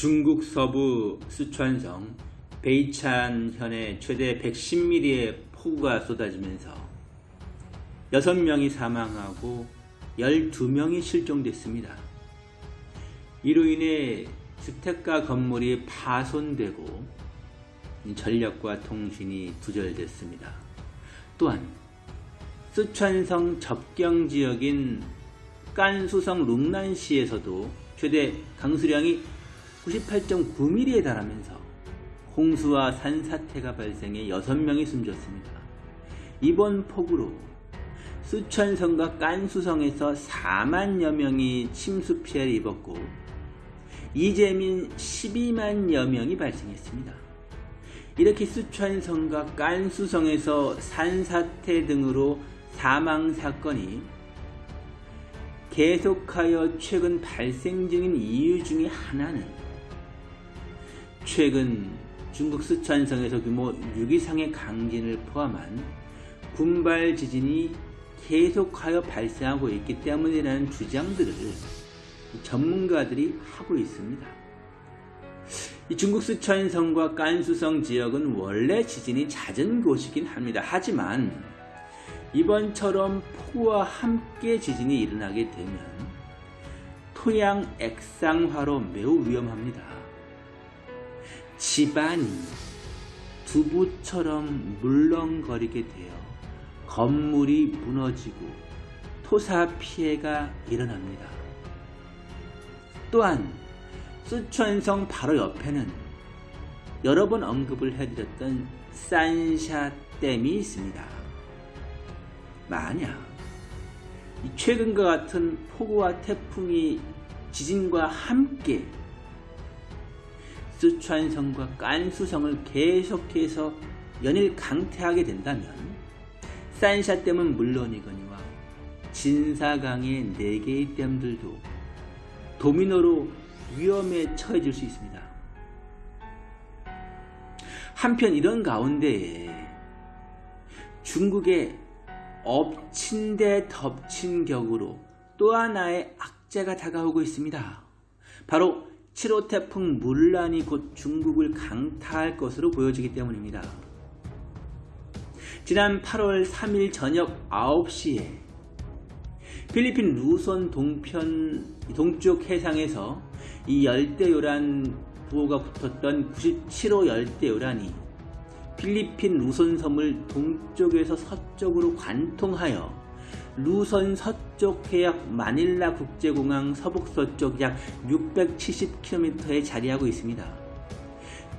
중국 서부 수촨성 베이찬현에 최대 110mm의 폭우가 쏟아지면서 6명이 사망하고 12명이 실종됐습니다. 이로 인해 주택가 건물이 파손되고 전력과 통신이 두절됐습니다. 또한 쓰촨성 접경 지역인 깐수성 룽난시에서도 최대 강수량이 98.9mm에 달하면서 홍수와 산사태가 발생해 6명이 숨졌습니다. 이번 폭우로 수천성과 깐수성에서 4만여 명이 침수 피해를 입었고 이재민 12만여 명이 발생했습니다. 이렇게 수천성과 깐수성에서 산사태 등으로 사망사건이 계속하여 최근 발생 중인 이유 중의 하나는 최근 중국 스촨성에서 규모 6 이상의 강진을 포함한 군발 지진이 계속하여 발생하고 있기 때문이라는 주장들을 전문가들이 하고 있습니다. 중국 스촨성과 깐수성 지역은 원래 지진이 잦은 곳이긴 합니다. 하지만 이번처럼 폭우와 함께 지진이 일어나게 되면 토양 액상화로 매우 위험합니다. 집안이 두부처럼 물렁거리게 되어 건물이 무너지고 토사 피해가 일어납니다. 또한 수천성 바로 옆에는 여러 번 언급을 해드렸던 산샤댐이 있습니다. 만약 최근과 같은 폭우와 태풍이 지진과 함께 쓰촨성과 깐수성을 계속해서 연일 강퇴하게 된다면 산샤댐은 물론이거니와 진사강의 4개의 댐들도 도미노로 위험에 처해질 수 있습니다. 한편 이런 가운데에 중국의 엎친 데 덮친 격으로 또 하나의 악재가 다가오고 있습니다. 바로 7호 태풍 물란이 곧 중국을 강타할 것으로 보여지기 때문입니다. 지난 8월 3일 저녁 9시에 필리핀 루손 동편 동쪽 해상에서 이 열대요란 부호가 붙었던 97호 열대요란이 필리핀 루손 섬을 동쪽에서 서쪽으로 관통하여 루선 서쪽 해역 마닐라 국제공항 서북서쪽 약 670km에 자리하고 있습니다.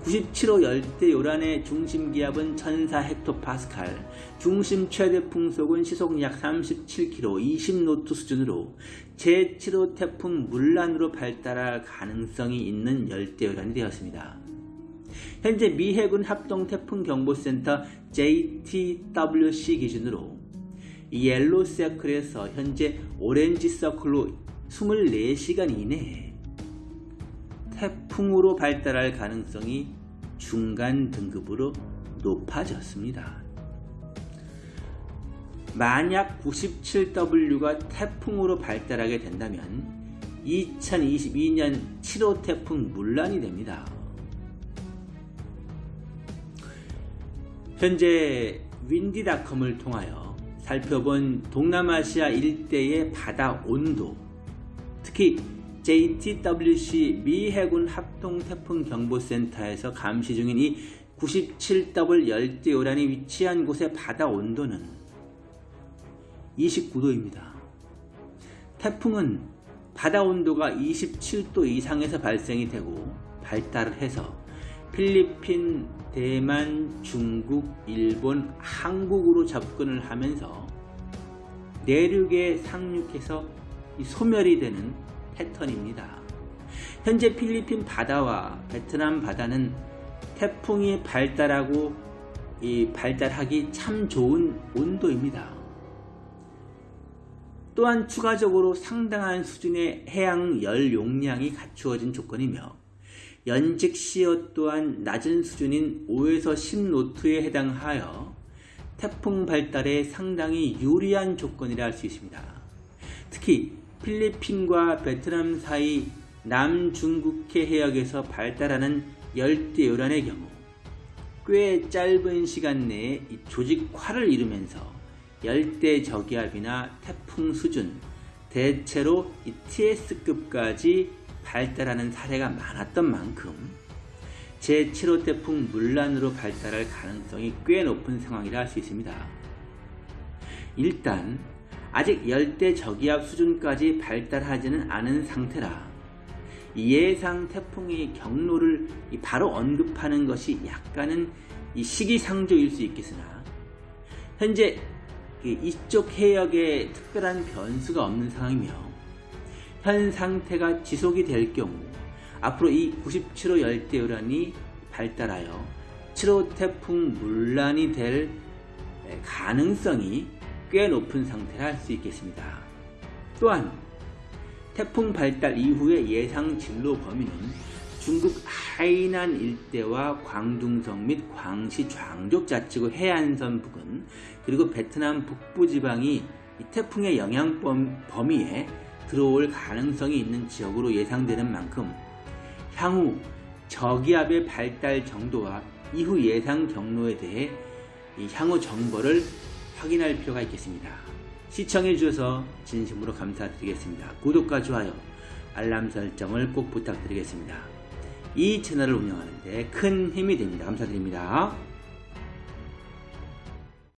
97호 열대 요란의 중심 기압은 1004헥토파스칼, 중심 최대 풍속은 시속 약 37km, 20노트 수준으로 제7호 태풍 물란으로 발달할 가능성이 있는 열대 요란이 되었습니다. 현재 미 해군 합동 태풍 경보센터 JTWC 기준으로 옐로 서클에서 현재 오렌지 서클로 24시간 이내에 태풍으로 발달할 가능성이 중간 등급으로 높아졌습니다. 만약 97W가 태풍으로 발달하게 된다면 2022년 7호 태풍 물란이 됩니다. 현재 윈디닷컴을 통하여 살펴본 동남아시아 일대의 바다 온도, 특히 JTWC 미 해군 합동태풍경보센터에서 감시 중인 이 97W 열대요란이 위치한 곳의 바다 온도는 29도입니다. 태풍은 바다 온도가 27도 이상에서 발생이 되고 발달을 해서 필리핀, 대만, 중국, 일본, 한국으로 접근을 하면서 내륙에 상륙해서 소멸이 되는 패턴입니다. 현재 필리핀 바다와 베트남 바다는 태풍이 발달하고 이 발달하기 참 좋은 온도입니다. 또한 추가적으로 상당한 수준의 해양 열 용량이 갖추어진 조건이며 연직 시어 또한 낮은 수준인 5에서 10노트에 해당하여 태풍 발달에 상당히 유리한 조건이라 할 수 있습니다. 특히 필리핀과 베트남 사이 남중국해 해역에서 발달하는 열대요란의 경우 꽤 짧은 시간 내에 이 조직화를 이루면서 열대 저기압이나 태풍 수준, 대체로 이 TS급까지 발달하는 사례가 많았던 만큼 제7호 태풍 물란으로 발달할 가능성이 꽤 높은 상황이라 할 수 있습니다. 일단 아직 열대 저기압 수준까지 발달하지는 않은 상태라 예상 태풍의 경로를 바로 언급하는 것이 약간은 시기상조일 수 있겠으나 현재 이쪽 해역에 특별한 변수가 없는 상황이며 현 상태가 지속이 될 경우 앞으로 이 97호 열대요란이 발달하여 7호 태풍 물란이 될 가능성이 꽤 높은 상태라 할 수 있겠습니다. 또한 태풍 발달 이후의 예상 진로 범위는 중국 하이난 일대와 광둥성 및 광시 좌족 자치구 해안선 부근 그리고 베트남 북부 지방이 이 태풍의 영향 범위에 들어올 가능성이 있는 지역으로 예상되는 만큼 향후 저기압의 발달 정도와 이후 예상 경로에 대해 향후 정보를 확인할 필요가 있겠습니다. 시청해 주셔서 진심으로 감사드리겠습니다. 구독과 좋아요, 알람 설정을 꼭 부탁드리겠습니다. 이 채널을 운영하는 데 큰 힘이 됩니다. 감사드립니다.